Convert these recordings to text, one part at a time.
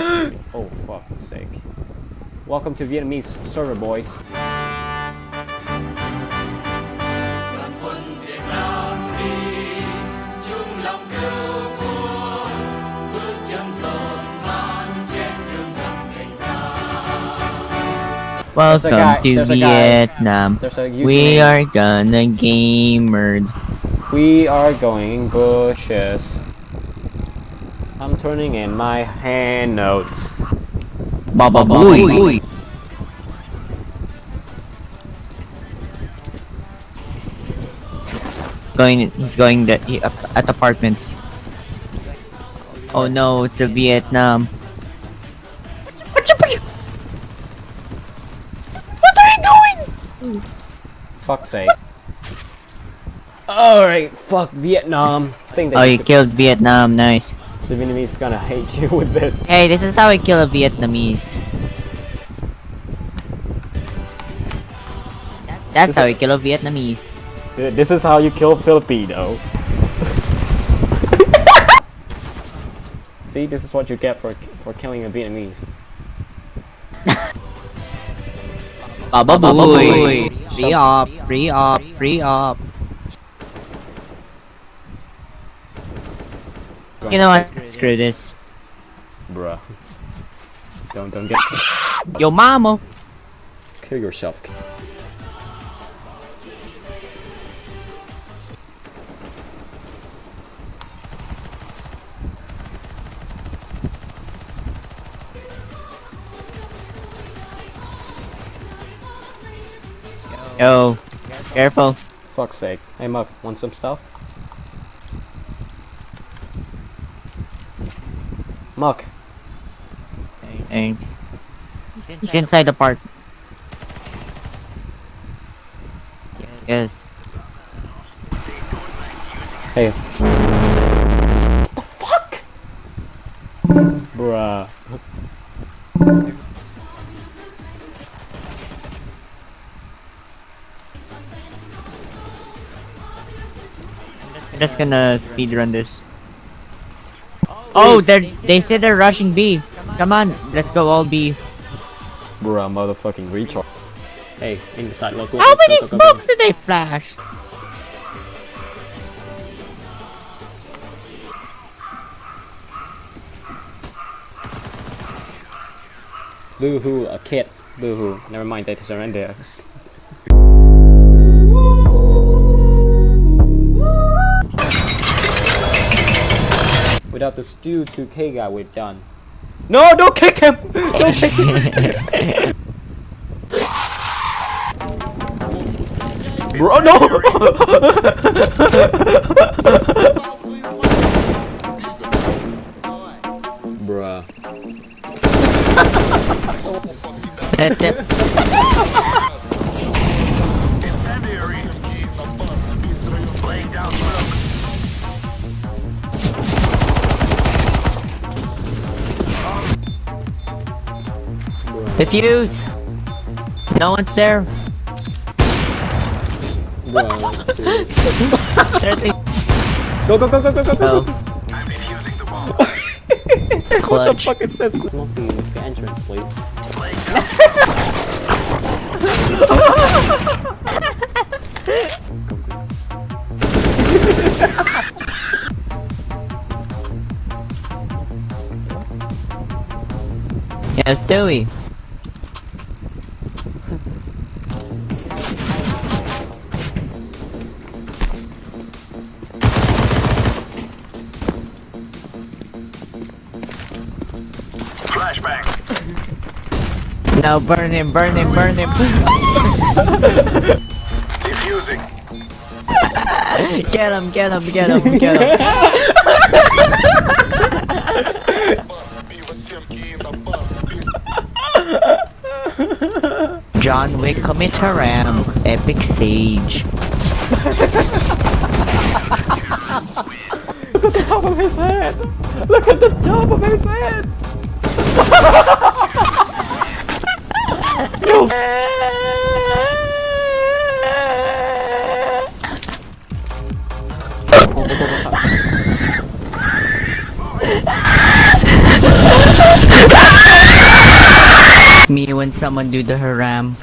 oh fuck's sake. Welcome to Vietnamese server, boys. Welcome guy- to there's a guy- Vietnam. We are gonna gamer. We are going bushes. I'm turning in my hand notes. Baba Booey. Going, he's going the, at apartments. Oh no, it's a Vietnam. What are you doing? Fuck's sake. Alright, fuck Vietnam. I think Oh, you you killed Vietnam. Nice. The Vietnamese is gonna hate you with this. Hey, this is how I kill a Vietnamese. That's how I kill a Vietnamese. This is how you kill Filipino. See, this is what you get for for killing a Vietnamese. Baba Booey. Free up, free up, free up. You know what? Screw this. Bruh. Don't don't get Yo mama. kill yourself. Yo, careful. Fuck's sake. Hey Muck, want some stuff? Muck. Thanks. He's inside the park. Yes. Hey. What the Fuck! Bruh. I'm just gonna speed run this. Oh, they they said they're rushing B. Come on, let's go all B. Bruh, motherfucking retard. Hey, inside local. How go, many go, go, go, go. smokes did they flash? Boo hoo, a kid. Boo hoo. Never mind, they surrender. Without the stew 2K guy, we're done. No, don't kick him! Don't kick him! Bro, no! Bruh. That's it. Defuse. No one's there. Seriously. Thirty. Go, go, go, go, go, go, go! Oh. What the Clutch. fuck it says? Welcome with the entrance, please. Yeah, Stewie. No, burn him, burn him, burn him. get him, get him, get him, get him. John Wick commit haram, epic sage. Look at the top of his head! Look at the top of his head! When someone do the haram.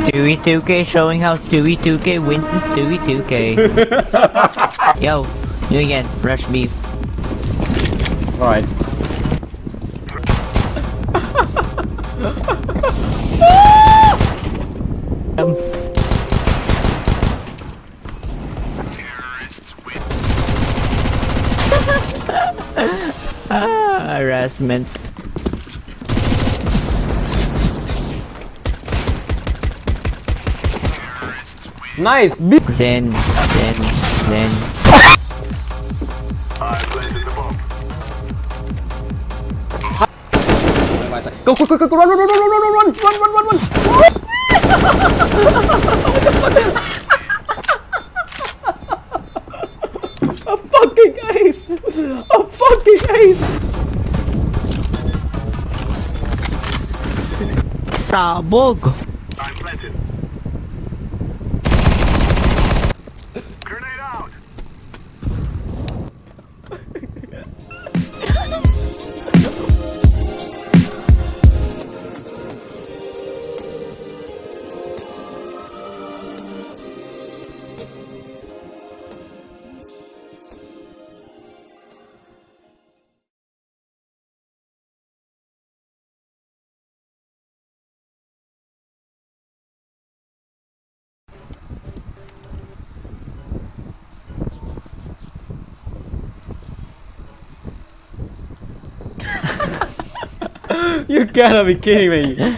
Stewie 2K showing how Stewie 2K wins in Stewie 2K. Yo, you again, rush beef. Alright. Um, ah, harassment. Nice! Zen, Zen, Zen. Go, go, go, go, go, run, run, run, run, run, run, run, run, run, run, run! A fucking ace! A fucking ace! Sabog! You gotta be kidding me!